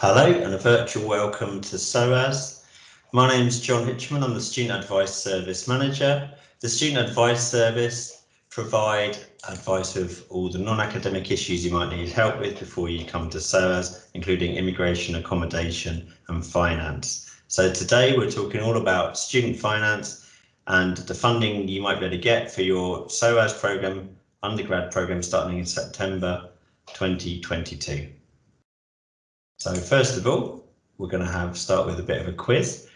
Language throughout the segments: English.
Hello and a virtual welcome to SOAS. My name is John Hitchman, I'm the Student Advice Service Manager. The Student Advice Service provide advice of all the non-academic issues you might need help with before you come to SOAS, including immigration, accommodation and finance. So today we're talking all about student finance and the funding you might be able to get for your SOAS programme, undergrad programme starting in September 2022. So first of all, we're going to have start with a bit of a quiz,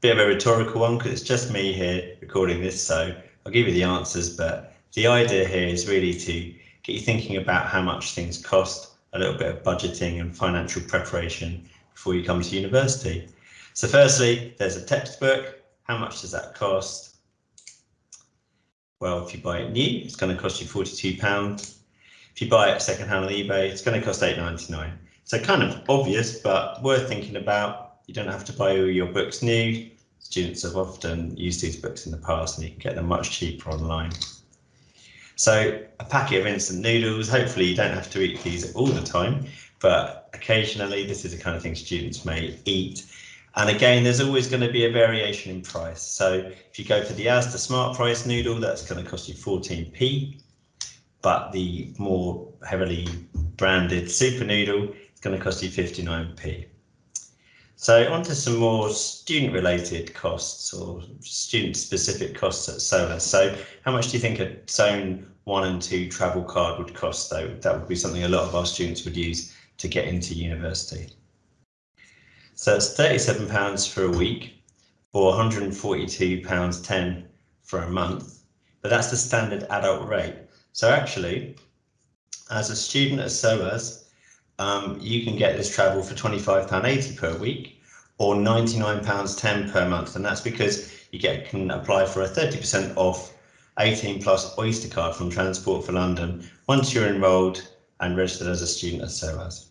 bit of a rhetorical one because it's just me here recording this, so I'll give you the answers, but the idea here is really to get you thinking about how much things cost, a little bit of budgeting and financial preparation before you come to university. So firstly, there's a textbook. How much does that cost? Well, if you buy it new, it's going to cost you £42. If you buy it secondhand on eBay, it's going to cost $8.99. So kind of obvious, but worth thinking about. You don't have to buy all your books new. Students have often used these books in the past and you can get them much cheaper online. So a packet of instant noodles, hopefully you don't have to eat these all the time, but occasionally this is the kind of thing students may eat. And again, there's always going to be a variation in price. So if you go for the Asda Smart Price noodle, that's going to cost you 14p. But the more heavily branded super noodle going to cost you 59p. So on to some more student related costs or student specific costs at SOAS. So how much do you think a zone one and two travel card would cost though? That would be something a lot of our students would use to get into university. So it's £37 for a week or £142.10 for a month, but that's the standard adult rate. So actually, as a student at SOAS, um, you can get this travel for £25.80 per week or £99.10 per month. And that's because you get can apply for a 30% off 18 plus Oyster card from Transport for London once you're enrolled and registered as a student at SOAS.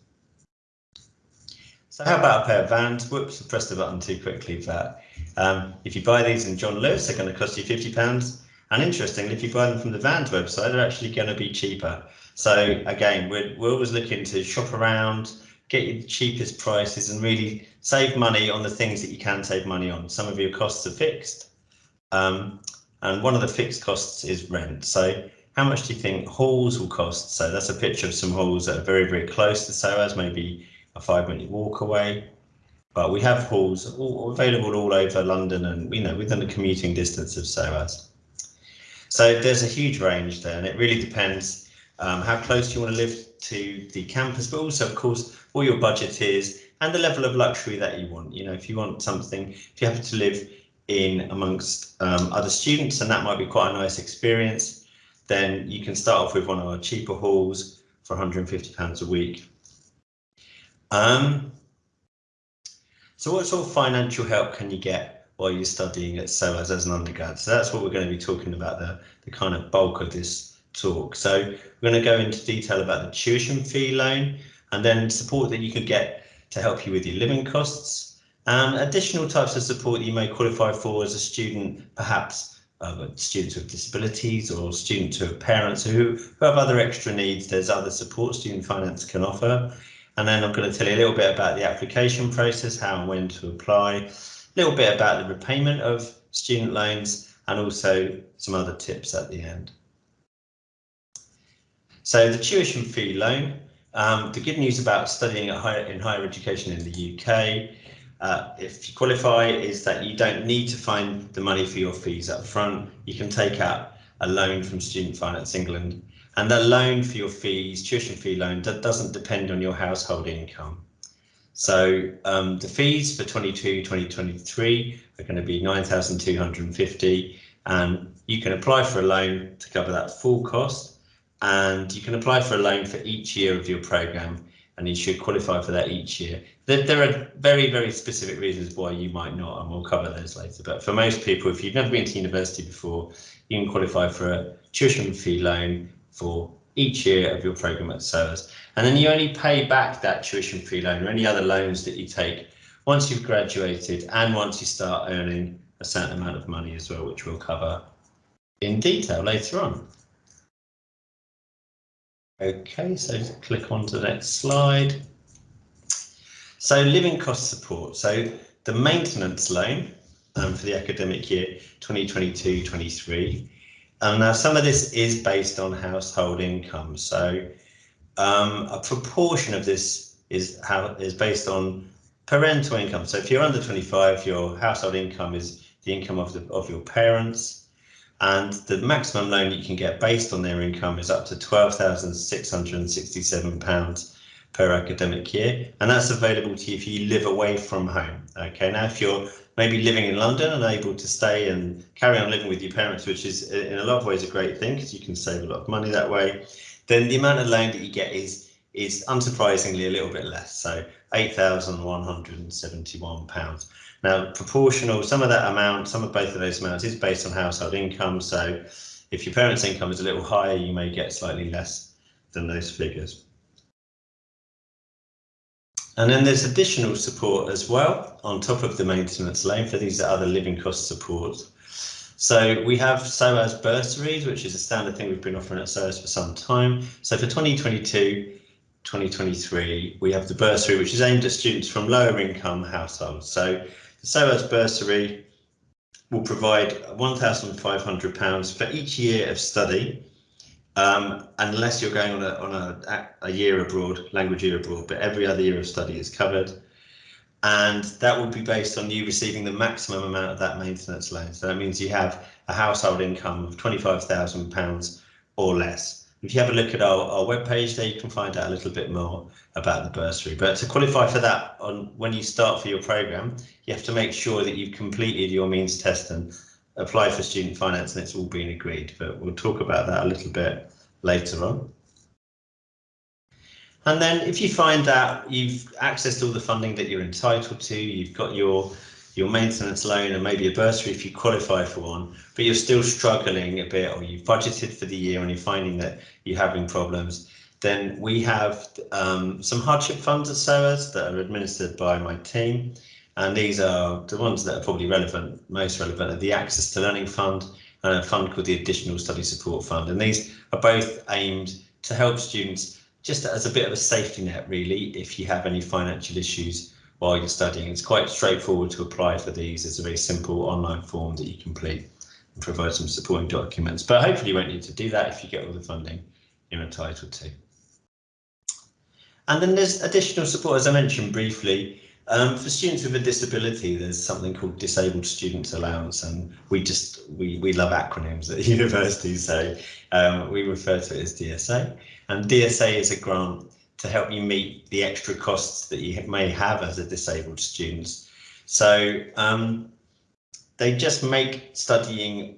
So how about a pair of vans? Whoops, I pressed the button too quickly. But um, if you buy these in John Lewis, they're going to cost you £50. And interestingly, if you buy them from the Vans website, they're actually going to be cheaper. So again, we're, we're always looking to shop around, get you the cheapest prices and really save money on the things that you can save money on. Some of your costs are fixed. Um, and one of the fixed costs is rent. So how much do you think halls will cost? So that's a picture of some halls that are very, very close to SOAS, maybe a five minute walk away. But we have halls all, available all over London and you know within the commuting distance of SOAS. So there's a huge range there, and it really depends um, how close you want to live to the campus, but also, of course, what your budget is and the level of luxury that you want. You know, if you want something, if you happen to live in amongst um, other students, and that might be quite a nice experience, then you can start off with one of our cheaper halls for £150 a week. Um, so what sort of financial help can you get while you're studying at SOAS as an undergrad. So that's what we're going to be talking about, the, the kind of bulk of this talk. So we're going to go into detail about the tuition fee loan and then support that you could get to help you with your living costs and additional types of support you may qualify for as a student, perhaps uh, students with disabilities or students who have parents who, who have other extra needs. There's other support student finance can offer. And then I'm going to tell you a little bit about the application process, how and when to apply, little bit about the repayment of student loans and also some other tips at the end. So the tuition fee loan, um, the good news about studying higher, in higher education in the UK, uh, if you qualify, is that you don't need to find the money for your fees up front. You can take out a loan from Student Finance England and the loan for your fees, tuition fee loan, that doesn't depend on your household income. So um, the fees for 22, 2023 are going to be 9,250 and you can apply for a loan to cover that full cost and you can apply for a loan for each year of your program and you should qualify for that each year. There, are very, very specific reasons why you might not and we'll cover those later. But for most people, if you've never been to university before, you can qualify for a tuition fee loan for each year of your program at SOAS. And then you only pay back that tuition fee loan or any other loans that you take once you've graduated and once you start earning a certain amount of money as well, which we'll cover in detail later on. Okay, so click on to the next slide. So living cost support. So the maintenance loan um, for the academic year 2022-23. Um, now some of this is based on household income. So um, a proportion of this is how is based on parental income. So if you're under 25, your household income is the income of the of your parents, and the maximum loan you can get based on their income is up to 12,667 pounds per academic year, and that's available to you if you live away from home. Okay, now if you're maybe living in London and able to stay and carry on living with your parents, which is in a lot of ways a great thing because you can save a lot of money that way, then the amount of loan that you get is is unsurprisingly a little bit less, so £8,171. Now, proportional, some of that amount, some of both of those amounts is based on household income, so if your parents' income is a little higher, you may get slightly less than those figures. And then there's additional support as well on top of the maintenance loan for these other living cost support. So we have SOAS bursaries, which is a standard thing we've been offering at SOAS for some time. So for 2022, 2023, we have the bursary, which is aimed at students from lower income households. So the SOAS bursary will provide £1,500 for each year of study, um, unless you're going on, a, on a, a year abroad, language year abroad, but every other year of study is covered. And that will be based on you receiving the maximum amount of that maintenance loan. So that means you have a household income of £25,000 or less. If you have a look at our, our webpage there, you can find out a little bit more about the bursary. But to qualify for that, on when you start for your programme, you have to make sure that you've completed your means test and apply for student finance and it's all been agreed. But we'll talk about that a little bit later on. And then if you find that you've accessed all the funding that you're entitled to, you've got your your maintenance loan and maybe a bursary if you qualify for one, but you're still struggling a bit or you've budgeted for the year and you're finding that you're having problems, then we have um, some hardship funds at SOAS that are administered by my team. And these are the ones that are probably relevant, most relevant are the Access to Learning Fund and a fund called the Additional Study Support Fund. And these are both aimed to help students just as a bit of a safety net, really, if you have any financial issues while you're studying. It's quite straightforward to apply for these. It's a very simple online form that you complete and provide some supporting documents. But hopefully you won't need to do that if you get all the funding you're entitled to. And then there's additional support, as I mentioned briefly, um, for students with a disability, there's something called Disabled Students Allowance, and we just we we love acronyms at university, so um, we refer to it as DSA. And DSA is a grant to help you meet the extra costs that you may have as a disabled student. So um, they just make studying,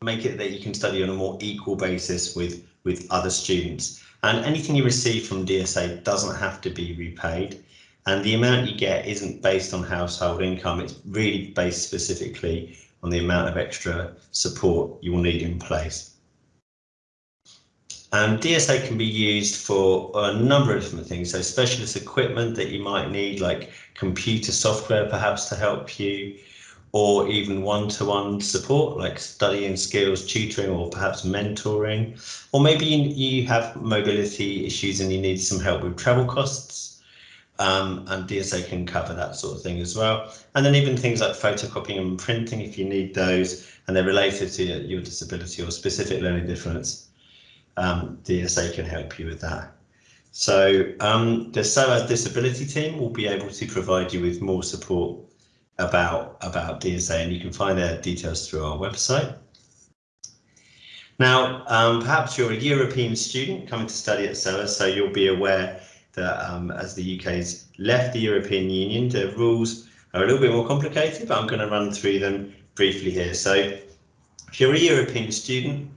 make it that you can study on a more equal basis with, with other students. And anything you receive from DSA doesn't have to be repaid. And the amount you get isn't based on household income. It's really based specifically on the amount of extra support you will need in place. Um, DSA can be used for a number of different things. So specialist equipment that you might need, like computer software perhaps to help you, or even one-to-one -one support like studying skills, tutoring, or perhaps mentoring. Or maybe you have mobility issues and you need some help with travel costs. Um, and DSA can cover that sort of thing as well. And then even things like photocopying and printing if you need those and they're related to your disability or specific learning difference um, DSA can help you with that. So um, the SOAS disability team will be able to provide you with more support about, about DSA and you can find their details through our website. Now, um, perhaps you're a European student coming to study at SOAS, so you'll be aware that um, as the UK's left the European Union, the rules are a little bit more complicated, but I'm going to run through them briefly here. So if you're a European student,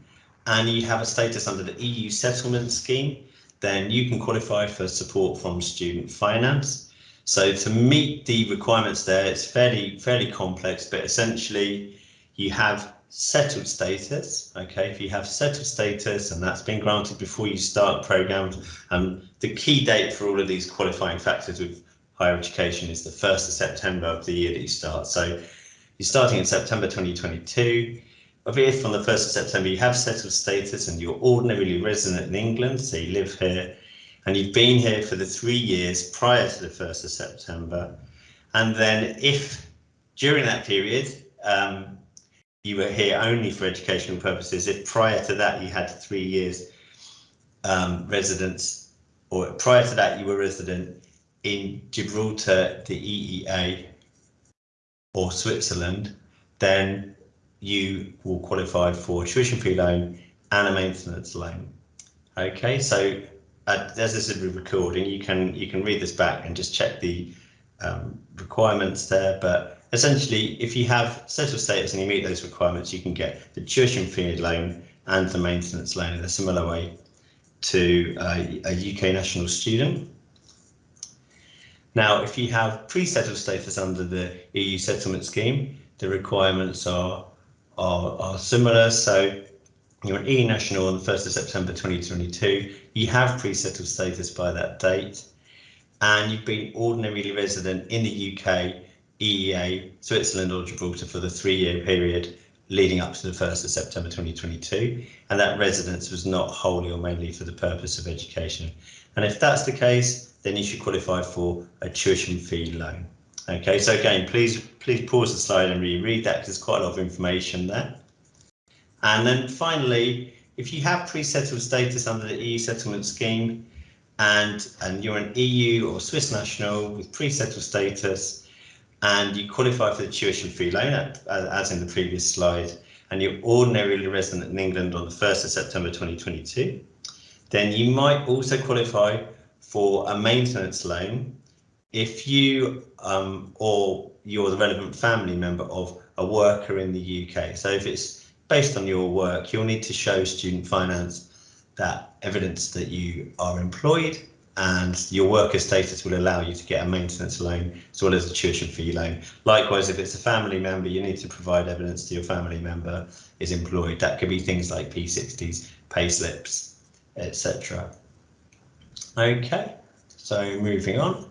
and you have a status under the EU settlement scheme, then you can qualify for support from student finance. So to meet the requirements there, it's fairly fairly complex, but essentially you have settled status. Okay, if you have settled status and that's been granted before you start programs, and um, the key date for all of these qualifying factors with higher education is the 1st of September of the year that you start. So you're starting in September 2022 if on the 1st of September you have settled status and you're ordinarily resident in England, so you live here, and you've been here for the three years prior to the 1st of September, and then if during that period um, you were here only for educational purposes, if prior to that you had three years um, residence, or prior to that you were resident in Gibraltar, the EEA, or Switzerland, then you will qualify for tuition fee loan and a maintenance loan. Okay, so uh, as this is a recording, you can you can read this back and just check the um, requirements there. But essentially, if you have settled status and you meet those requirements, you can get the tuition fee loan and the maintenance loan in a similar way to uh, a UK national student. Now, if you have pre-settled status under the EU settlement scheme, the requirements are, are, are similar. So you're an EU national on the 1st of September 2022. You have pre-settled status by that date, and you've been ordinarily resident in the UK, EEA, Switzerland or Gibraltar for the three-year period leading up to the 1st of September 2022, and that residence was not wholly or mainly for the purpose of education. And if that's the case, then you should qualify for a tuition fee loan. Okay, so again, please please pause the slide and reread that because there's quite a lot of information there. And then finally, if you have pre-settled status under the EU settlement scheme and, and you're an EU or Swiss national with pre-settled status and you qualify for the tuition fee loan, as in the previous slide, and you're ordinarily resident in England on the 1st of September 2022, then you might also qualify for a maintenance loan if you um, or you're the relevant family member of a worker in the UK. So if it's based on your work, you'll need to show student finance that evidence that you are employed and your worker status will allow you to get a maintenance loan as well as a tuition fee loan. Likewise, if it's a family member, you need to provide evidence that your family member is employed. That could be things like P60s, pay slips, etc. Okay, so moving on.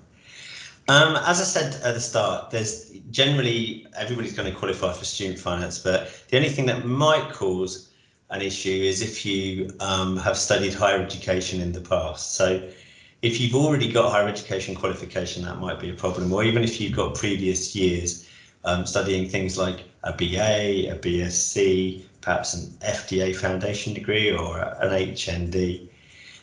Um, as I said at the start, there's generally everybody's going to qualify for student finance, but the only thing that might cause an issue is if you um, have studied higher education in the past. So if you've already got higher education qualification, that might be a problem, or even if you've got previous years um, studying things like a BA, a BSc, perhaps an FDA foundation degree or an HND.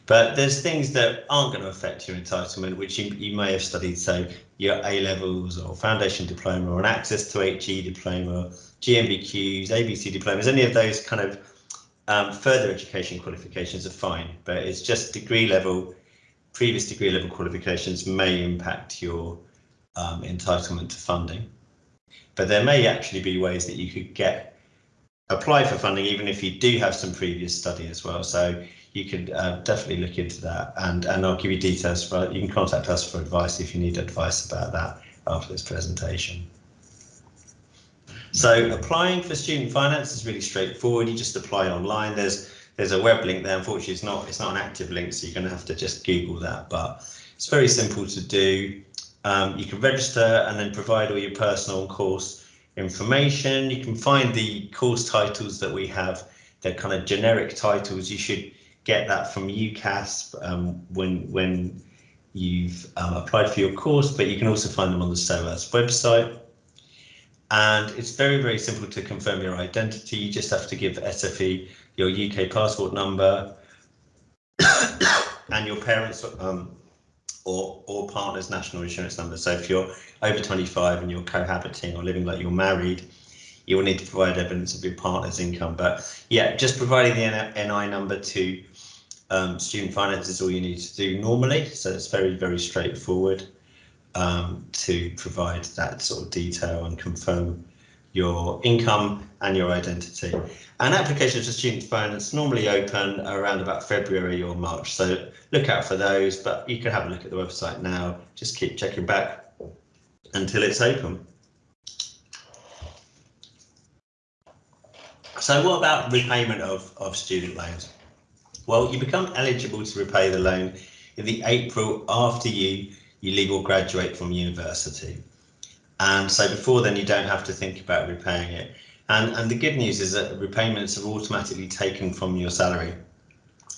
But there's things that aren't going to affect your entitlement, which you, you may have studied, so your A levels or foundation diploma or an access to HE diploma, GNVQs, ABC diplomas, any of those kind of um, further education qualifications are fine, but it's just degree level, previous degree level qualifications may impact your um, entitlement to funding. But there may actually be ways that you could get apply for funding even if you do have some previous study as well. So you could uh, definitely look into that and, and I'll give you details for, you can contact us for advice if you need advice about that after this presentation. So applying for student finance is really straightforward. You just apply online. There's there's a web link there. Unfortunately, it's not it's not an active link, so you're going to have to just Google that. But it's very simple to do. Um, you can register and then provide all your personal course information. You can find the course titles that we have. They're kind of generic titles. You should get that from UCAS um, when when you've um, applied for your course, but you can also find them on the SOAS website. And it's very, very simple to confirm your identity. You just have to give SFE your UK passport number and your parents um, or, or partner's national insurance number. So if you're over 25 and you're cohabiting or living like you're married, you will need to provide evidence of your partner's income. But yeah, just providing the NI number to um, student finance is all you need to do normally, so it's very, very straightforward um, to provide that sort of detail and confirm your income and your identity. And applications for student finance normally open around about February or March, so look out for those, but you can have a look at the website now, just keep checking back until it's open. So what about repayment of, of student loans? Well, you become eligible to repay the loan in the April after you, you leave or graduate from university. And so before then, you don't have to think about repaying it. And, and the good news is that repayments are automatically taken from your salary.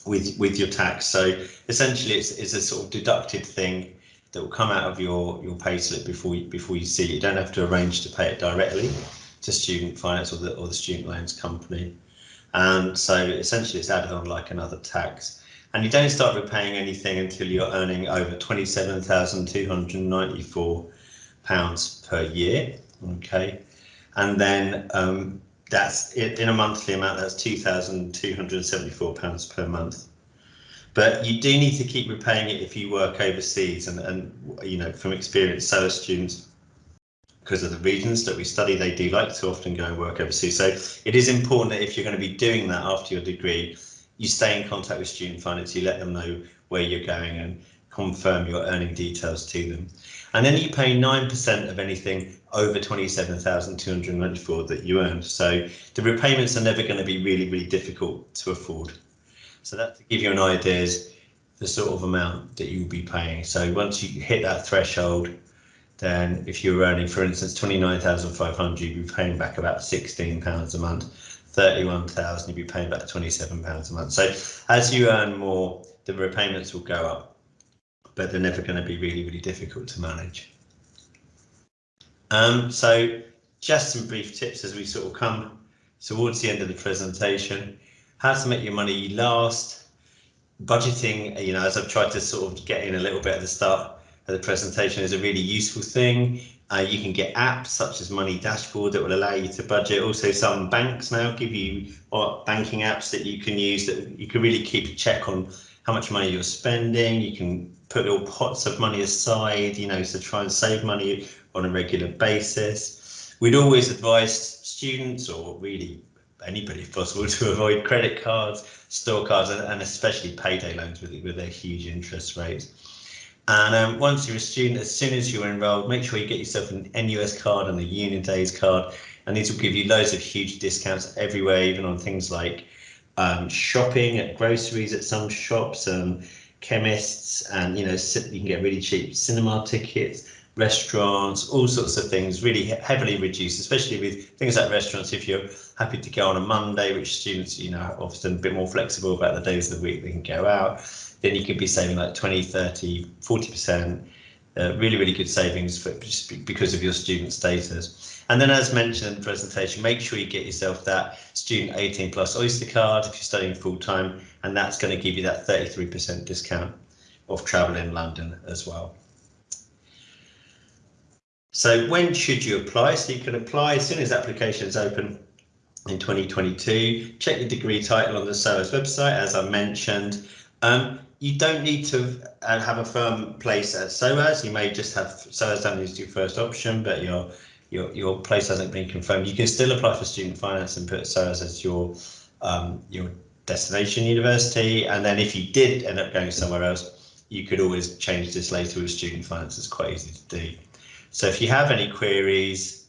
with with your tax. So essentially, it's, it's a sort of deducted thing that will come out of your your payslip before you before you see it. You don't have to arrange to pay it directly to student finance or the or the student loans company. And so essentially, it's added on like another tax. And you don't start repaying anything until you're earning over twenty-seven thousand two hundred ninety-four pounds per year. Okay, and then um, that's in a monthly amount. That's two thousand two hundred seventy-four pounds per month. But you do need to keep repaying it if you work overseas, and and you know from experience, so students because of the regions that we study, they do like to often go and work overseas. So it is important that if you're going to be doing that after your degree, you stay in contact with student finance, you let them know where you're going and confirm your earning details to them. And then you pay 9% of anything over 27,294 that you earn. So the repayments are never going to be really, really difficult to afford. So that to give you an idea is the sort of amount that you'll be paying. So once you hit that threshold, then if you're earning, for instance, 29,500, you'd be paying back about 16 pounds a month. 31,000, you'd be paying back 27 pounds a month. So as you earn more, the repayments will go up, but they're never going to be really, really difficult to manage. Um, so just some brief tips as we sort of come towards the end of the presentation. How to make your money last, budgeting, you know, as I've tried to sort of get in a little bit at the start, of the presentation is a really useful thing. Uh, you can get apps such as Money Dashboard that will allow you to budget. Also, some banks now give you or banking apps that you can use that you can really keep a check on how much money you're spending. You can put little pots of money aside, you know, to try and save money on a regular basis. We'd always advise students or really anybody if possible to avoid credit cards, store cards, and, especially payday loans with, with their huge interest rates. And um, once you're a student, as soon as you're enrolled, make sure you get yourself an NUS card and a UNiDAYS card. And these will give you loads of huge discounts everywhere, even on things like um, shopping at groceries at some shops, um, chemists, and you know you can get really cheap cinema tickets, restaurants, all sorts of things, really heavily reduced, especially with things like restaurants. If you're happy to go on a Monday, which students you know often a bit more flexible about the days of the week they can go out then you could be saving like 20, 30, 40%. Uh, really, really good savings for just because of your student status. And then as mentioned in the presentation, make sure you get yourself that student 18 plus Oyster card if you're studying full time, and that's going to give you that 33% discount of travel in London as well. So when should you apply? So you can apply as soon as applications open in 2022. Check your degree title on the SOAS website, as I mentioned. Um, you don't need to uh, have a firm place at SOAS. You may just have SOAS down as your first option, but your your your place hasn't been confirmed. You can still apply for student finance and put SOAS as your um, your destination university. And then if you did end up going somewhere else, you could always change this later with student finance. It's quite easy to do. So if you have any queries,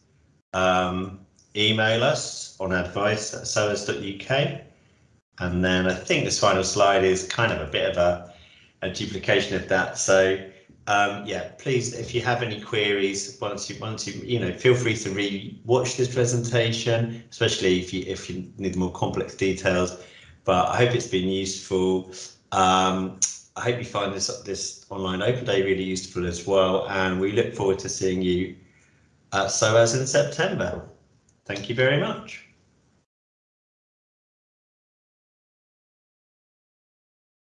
um, email us on advice at soas.uk. And then I think this final slide is kind of a bit of a, a duplication of that. So um, yeah, please, if you have any queries, once you once you you know, feel free to re-watch this presentation, especially if you if you need more complex details. But I hope it's been useful. Um, I hope you find this this online open day really useful as well, and we look forward to seeing you at SOAS in September. Thank you very much.